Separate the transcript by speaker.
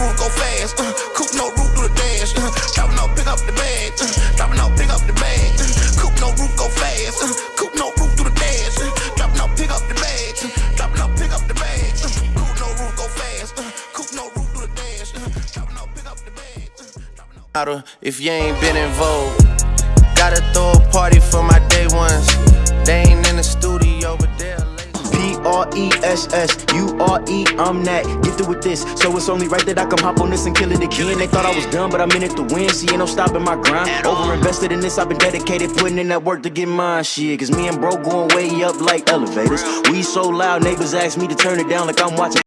Speaker 1: no roof no go fast. Uh, coupe no roof through the dash. Uh, dropping off, pick up the bag. Uh, dropping off, pick up the bag. Uh, coupe no roof go fast. Uh, coupe no roof through the dash. Uh, dropping off, pick up the bag. Uh.
Speaker 2: If you ain't been in
Speaker 3: P-R-E-S-S-U-R-E, I'm that. Gifted with this, so it's only right that I come hop on this and kill it again. They thought I was done, but I'm in it to win. See, ain't no stopping my grind. Over invested in this, I've been dedicated Putting in that work to get mine, shit Cause me and bro going way up like elevators. We so loud, neighbors ask me to turn it down like I'm watching